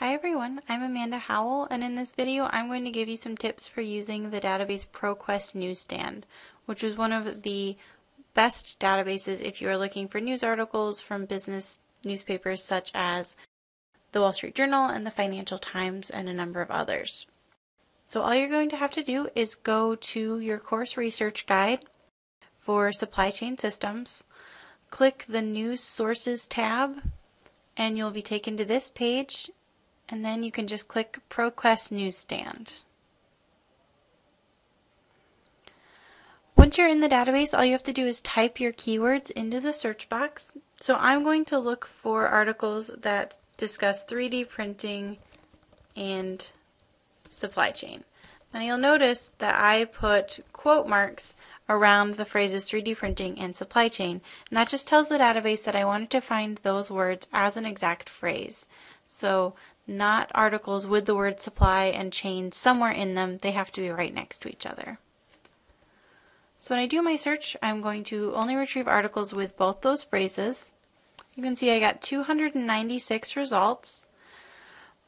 Hi everyone, I'm Amanda Howell and in this video I'm going to give you some tips for using the database ProQuest Newsstand, which is one of the best databases if you are looking for news articles from business newspapers such as the Wall Street Journal and the Financial Times and a number of others. So all you're going to have to do is go to your course research guide for supply chain systems, click the news sources tab, and you'll be taken to this page and then you can just click ProQuest Newsstand. Once you're in the database, all you have to do is type your keywords into the search box. So I'm going to look for articles that discuss 3D printing and supply chain. Now you'll notice that I put quote marks around the phrases 3D printing and supply chain, and that just tells the database that I wanted to find those words as an exact phrase. So not articles with the word supply and chain somewhere in them. They have to be right next to each other. So when I do my search, I'm going to only retrieve articles with both those phrases. You can see I got 296 results.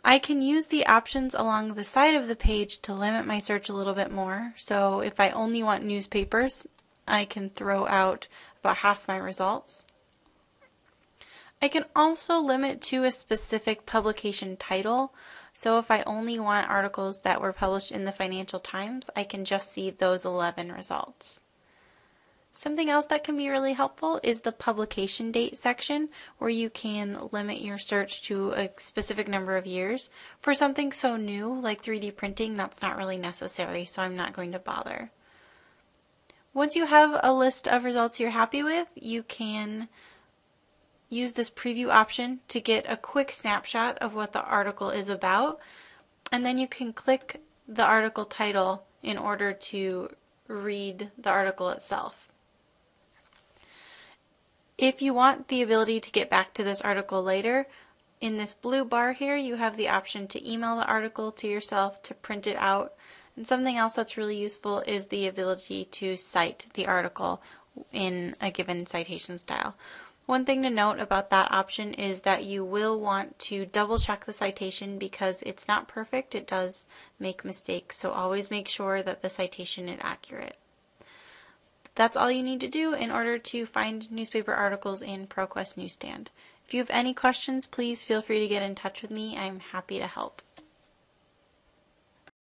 I can use the options along the side of the page to limit my search a little bit more. So if I only want newspapers, I can throw out about half my results. I can also limit to a specific publication title. So if I only want articles that were published in the Financial Times, I can just see those 11 results. Something else that can be really helpful is the publication date section where you can limit your search to a specific number of years. For something so new like 3D printing, that's not really necessary, so I'm not going to bother. Once you have a list of results you're happy with, you can use this preview option to get a quick snapshot of what the article is about. And then you can click the article title in order to read the article itself. If you want the ability to get back to this article later, in this blue bar here, you have the option to email the article to yourself, to print it out. And something else that's really useful is the ability to cite the article in a given citation style. One thing to note about that option is that you will want to double check the citation because it's not perfect. It does make mistakes, so always make sure that the citation is accurate. That's all you need to do in order to find newspaper articles in ProQuest Newsstand. If you have any questions, please feel free to get in touch with me. I'm happy to help.